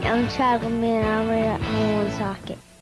I'm Chad and I'm at Woolsocket.